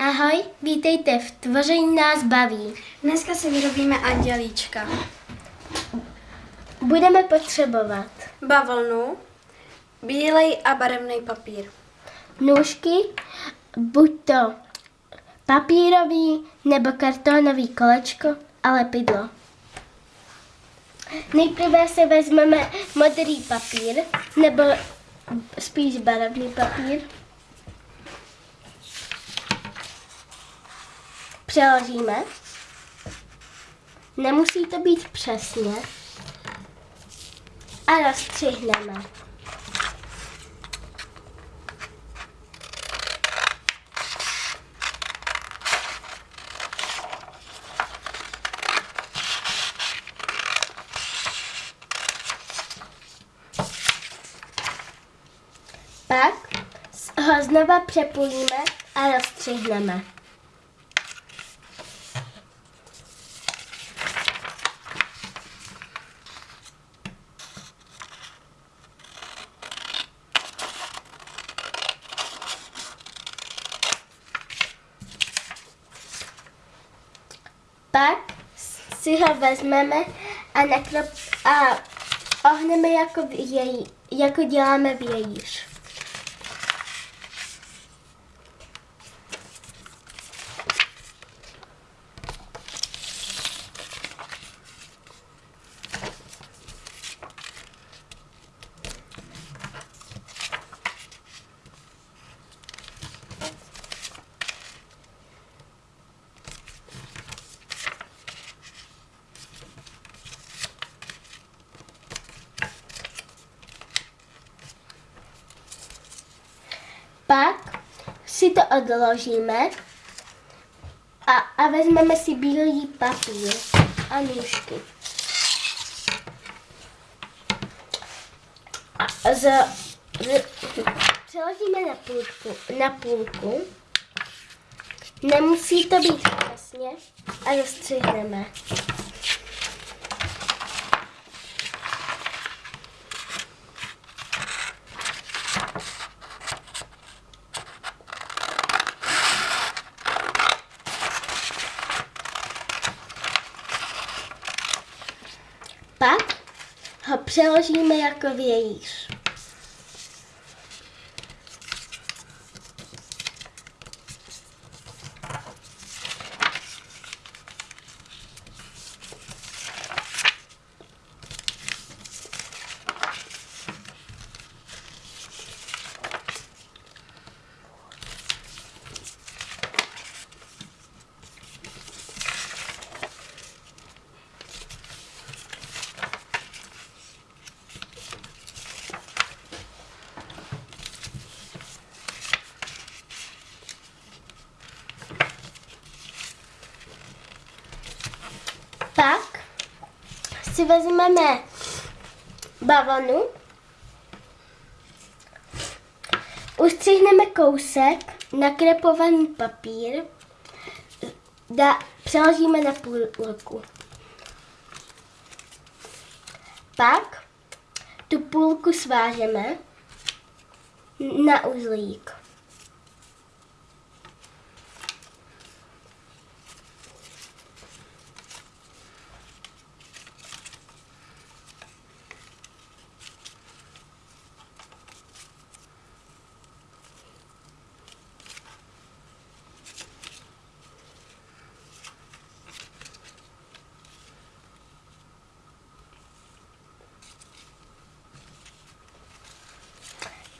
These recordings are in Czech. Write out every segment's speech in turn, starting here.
Ahoj, vítejte v Tvoření nás baví. Dneska si vyrobíme andělíčka. Budeme potřebovat Bavlnu, bílej a barevný papír. nůžky, buď to papírový nebo kartonový kolečko a lepidlo. Nejprve si vezmeme modrý papír, nebo spíš barevný papír. Přeložíme. Nemusí to být přesně. A rozstřihneme. Pak ho znova přepojíme a rozstřihneme. Pak si ho vezmeme a, nakrop, a ohneme jako, vějí, jako děláme vějíř. Pak si to odložíme a, a vezmeme si bílý papír a nůžky. A z, z, přeložíme na půlku, na půlku. Nemusí to být přesně a rozstřihneme. Pak ho přeložíme jako vějíř. Pak si vezmeme bavlnu, ustřihneme kousek, nakrepovaný papír, da, přeložíme na půlku. Pak tu půlku svážeme na uzlík.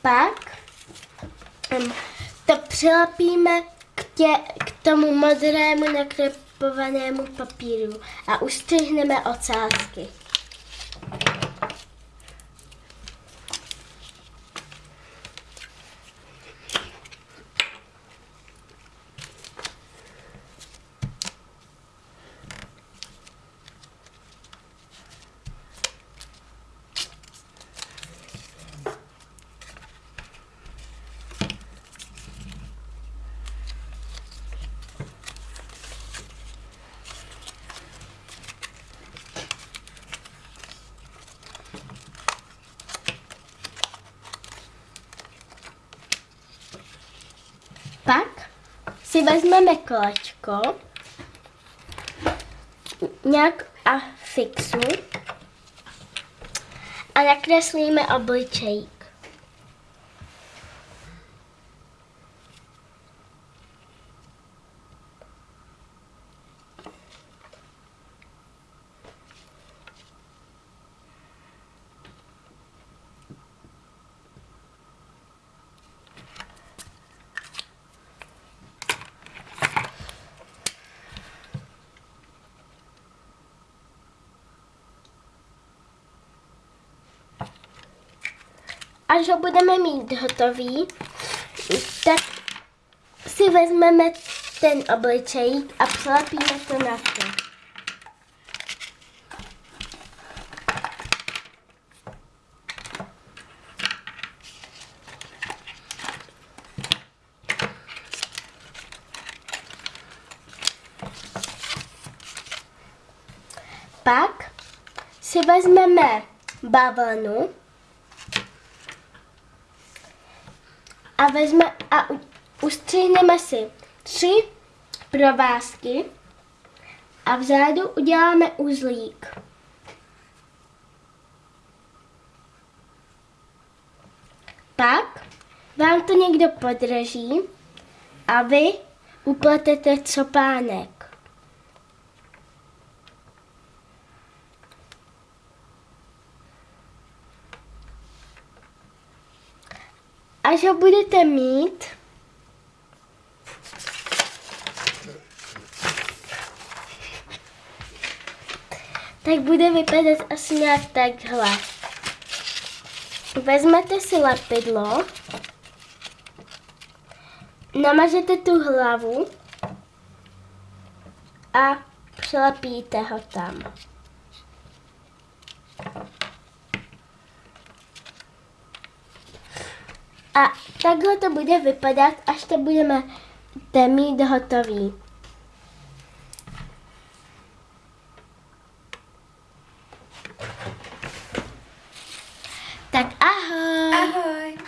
Pak em, to přilepíme k, tě, k tomu modrému nakrepovanému papíru a ustřihneme ocásky. Pak si vezmeme kolečko, nějak a fixu a nakreslíme obličejk. Až ho budeme mít hotový, tak si vezmeme ten obličejk a přilepíme to na to. Pak si vezmeme bavlnu a vezme a ustřihneme si tři provázky a vzadu uděláme uzlík. Pak vám to někdo podrží a vy upletete copánek. Až ho budete mít, tak bude vypadat asi nějak takhle. Vezmete si lepidlo, namažete tu hlavu a přilepíte ho tam. A takhle to bude vypadat, až to budeme mít hotový. Tak ahoj! Ahoj!